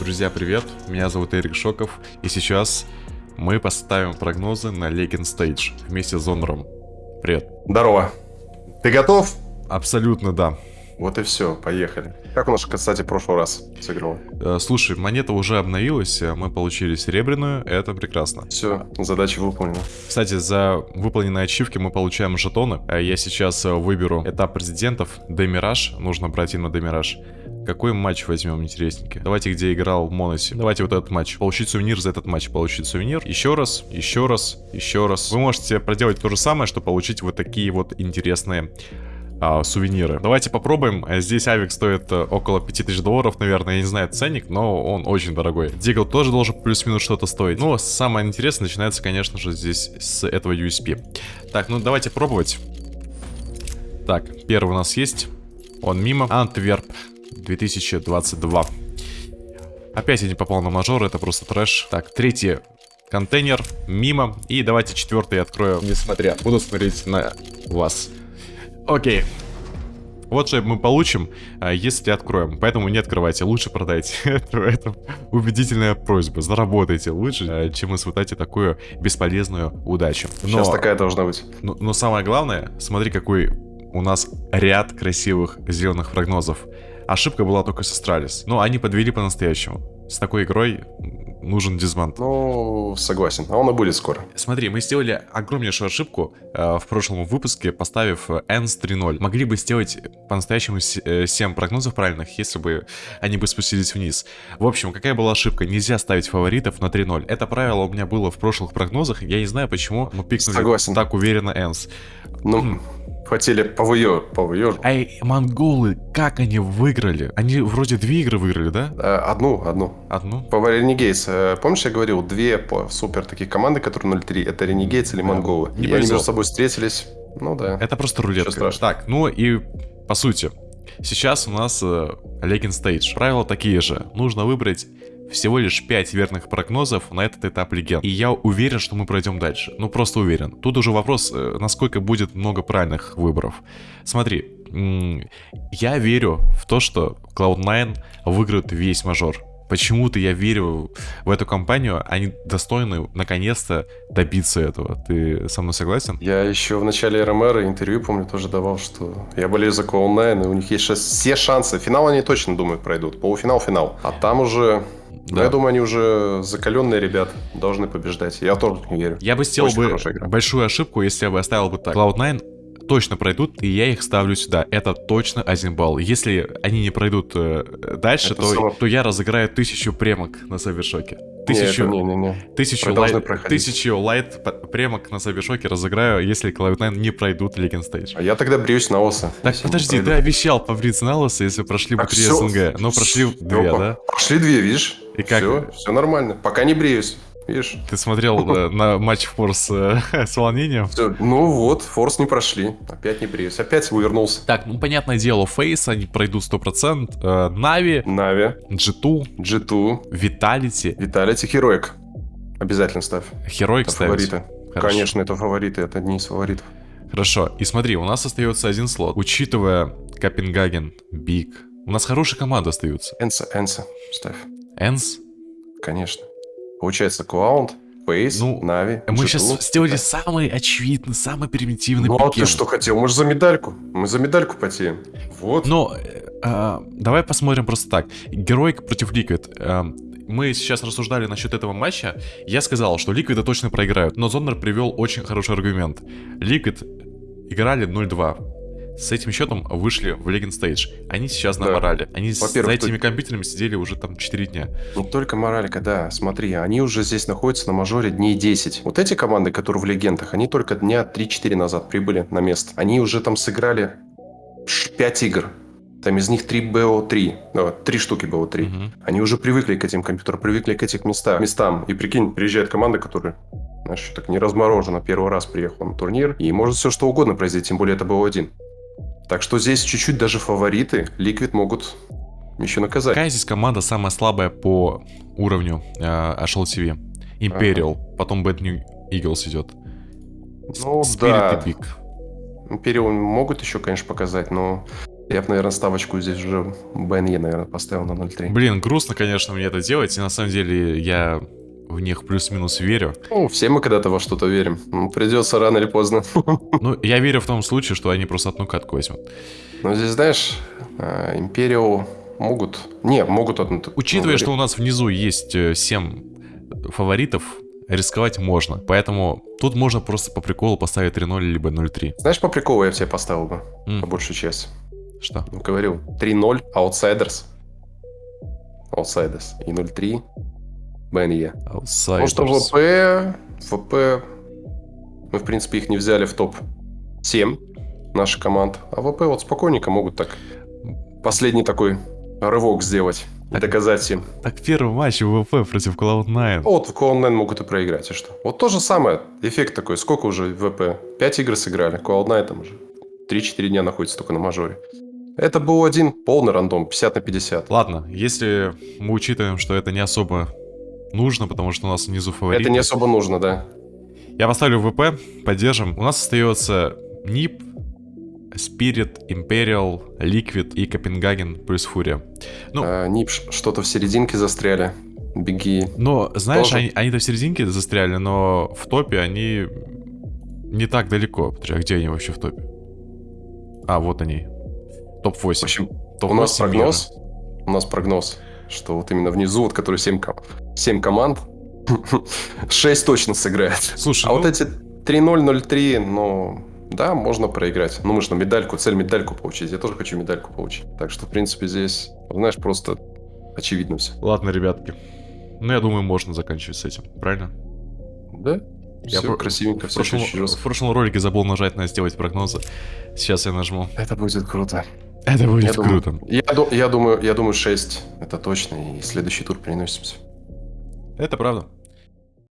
Друзья, привет! Меня зовут Эрик Шоков, и сейчас мы поставим прогнозы на Legend Stage вместе с Зонором. Привет. Здорово. Ты готов? Абсолютно да. Вот и все, поехали. Как у нас, кстати, в прошлый раз сыграл? Э, слушай, монета уже обновилась, э, мы получили серебряную, это прекрасно. Все, задача выполнена. Кстати, за выполненные ачивки мы получаем жетоны. Э, я сейчас выберу этап президентов, Демираж, нужно брать именно Демираж. Какой матч возьмем интересненький? Давайте, где играл в Моносе. Давайте вот этот матч. Получить сувенир за этот матч. Получить сувенир. Еще раз, еще раз, еще раз. Вы можете проделать то же самое, чтобы получить вот такие вот интересные а, сувениры. Давайте попробуем. Здесь авик стоит э, около 5000 долларов, наверное. Я не знаю ценник, но он очень дорогой. Дигл тоже должен плюс-минус что-то стоить. Но самое интересное начинается, конечно же, здесь с этого USP. Так, ну давайте пробовать. Так, первый у нас есть. Он мимо. Антверп. 2022. Опять я не попал на мажор, это просто трэш. Так, третий контейнер, мимо. И давайте четвертый открою, несмотря. Буду смотреть на вас. Окей. Вот что мы получим, а, если откроем. Поэтому не открывайте, лучше продайте. это, это убедительная просьба. Заработайте лучше, а, чем испытайте такую бесполезную удачу. Но, Сейчас такая должна быть. Но, но самое главное, смотри, какой у нас ряд красивых зеленых прогнозов. Ошибка была только с Astralis. Но они подвели по-настоящему. С такой игрой нужен disband. Ну, согласен. А он и будет скоро. Смотри, мы сделали огромнейшую ошибку э, в прошлом выпуске, поставив ENCE 3:0. Могли бы сделать по-настоящему 7 э, прогнозов правильных, если бы они бы спустились вниз. В общем, какая была ошибка? Нельзя ставить фаворитов на 3:0. Это правило у меня было в прошлых прогнозах. Я не знаю, почему мы пикнули Согласен. так уверенно ENCE. Ну, Хотели повыё, повыё. Эй, монголы, как они выиграли? Они вроде две игры выиграли, да? Э, одну, одну. Одну? По Ренегейс. Э, помнишь, я говорил, две по супер таких команды, которые 0-3, это Ренегейс или монголы. Не и они между собой встретились. Ну да. Это просто рулетка. Так, ну и по сути, сейчас у нас э, Legend Stage. Правила такие же. Нужно выбрать всего лишь 5 верных прогнозов на этот этап легенд. И я уверен, что мы пройдем дальше. Ну, просто уверен. Тут уже вопрос, э, насколько будет много правильных выборов. Смотри, я верю в то, что Cloud9 выиграет весь мажор. Почему-то я верю в эту компанию, они достойны наконец-то добиться этого. Ты со мной согласен? Я еще в начале РМР интервью, помню, тоже давал, что я болею за Cloud9, и у них есть сейчас все шансы. Финал они точно, думаю, пройдут. Полуфинал, финал. А там уже да. я думаю, они уже закаленные ребят, должны побеждать. Я тоже не верю. Я бы сделал бы большую ошибку, если я бы оставил бы так. Cloud9 точно пройдут, и я их ставлю сюда. Это точно один балл. Если они не пройдут э, дальше, то, само... то я разыграю тысячу премок на Савершоке. Тысячу, не, не, не, Тысячу, лайт, тысячу лайт премок на Савершоке разыграю, если Cloud9 не пройдут Legend Stage. А я тогда бреюсь на Оса. Так, подожди, ты обещал побриться на Оса, если прошли бы 3 СНГ. Но прошли две, да? Прошли две, видишь? И как? Все, все нормально. Пока не бреюсь. Видишь? Ты смотрел э, на матч forZe э, с волнением? Ну вот, forZe не прошли. Опять не бреюсь. Опять вывернулся. Так, ну понятное дело, FaZe они пройдут 100%. Э, NAVI. NAVI. G2. G2. Vitality. Vitality Heroic. Обязательно ставь. Heroic ставить? Фавориты. Конечно, это фавориты, это одни из фаворитов. Хорошо, и смотри, у нас остается один слот. Учитывая Копенгаген, BIG, у нас хорошая команда остается. ENCE, ENCE, ставь. ENCE? Конечно. Получается, Cloud, FaZe, ну, NAVI. Мы сейчас сделали самый очевидный, самый примитивный Ну, а ты что хотел? Мы же за медальку. Мы за медальку потеем. Вот. Но э, давай посмотрим просто так. Heroic против Liquid. Э, мы сейчас рассуждали насчет этого матча. Я сказал, что Ликвиды точно проиграют. Но Зоннер привел очень хороший аргумент. Liquid играли 0-2 с этим счетом вышли в Legends Stage. Они сейчас на да. морали. Они за этими тут... компьютерами сидели уже там 4 дня. Не только моралька, да. Смотри, они уже здесь находятся на мажоре дней 10. Вот эти команды, которые в легендах, они только дня 3-4 назад прибыли на место. Они уже там сыграли 5 игр. Там из них 3 BO3. Ну, 3 штуки BO3. Угу. Они уже привыкли к этим компьютерам, привыкли к этим местам. местам. И прикинь, приезжает команда, которая знаешь, так не разморожена, первый раз приехала на турнир, и может все что угодно произойти, тем более это был один. Так что здесь чуть-чуть даже фавориты Liquid могут еще наказать. Какая здесь команда самая слабая по уровню э, HLTV? Imperial, ага. потом Bad New Eagles идет. Ну Spirit да. и Big. Imperial могут еще, конечно, показать, но Я бы, наверное, ставочку здесь уже БНЕ, наверное, поставил на 0.3. Блин, грустно, конечно, мне это делать, и на самом деле я в них плюс-минус верю. Ну, все мы когда-то во что-то верим. Ну, Придется рано или поздно. Ну, я верю в том случае, что они просто одну катку возьмут. Но здесь, знаешь, э, Империал могут... Не, могут одну... Учитывая, ну, что у нас внизу есть 7 фаворитов, рисковать можно. Поэтому тут можно просто по приколу поставить 3-0 либо 0-3. Знаешь, по приколу я тебе поставил бы, М. по большую часть. Что? Ну, говорил, 3-0, Outsiders. Outsiders. И 0-3, БНЕ. Потому что Outsiders. ВП... ВП... Мы, в принципе, их не взяли в топ-7 наших команд. А ВП вот спокойненько могут так последний такой рывок сделать. И Так. доказать им. Так первый матч ВВП против Cloud9. Вот в Cloud9 могут и проиграть, и что? Вот то же самое. Эффект такой. Сколько уже ВП? 5 игр сыграли. Cloud9 там уже 3-4 дня находится только на мажоре. Это был один полный рандом, 50 на 50. Ладно, если мы учитываем, что это не особо нужно, потому что у нас внизу фавориты. Это не особо нужно, да. Я поставлю ВП, поддержим. У нас остается НИП, Spirit, Imperial, Liquid и Копенгаген плюс Фурия. Ну, А, Нип что-то в серединке застряли. Беги. но, знаешь, тоже. они, они-то в серединке застряли, но в топе они не так далеко. Подожди, а где они вообще в топе? А, вот они. Топ-8. В общем, Топ у нас 8 прогноз, у нас прогноз, что вот именно внизу, вот который 7, 7 команд, 6 точно сыграет. Слушай, А ну, вот эти 3-0, 0-3, ну, да, можно проиграть. Ну, мы же на медальку, цель медальку получить. Я тоже хочу медальку получить. Так что, в принципе, здесь, знаешь, просто очевидно все. ладно, ребятки. Ну, я думаю, можно заканчивать с этим, правильно? Да? Я все про- красивенько, В все прошлом, в прошлом ролике забыл нажать на сделать прогнозы. Сейчас я нажму. Это будет круто. Это будет Я думаю, круто. Я, ду- я думаю, я думаю 6, это точно, и следующий тур переносимся. Это правда.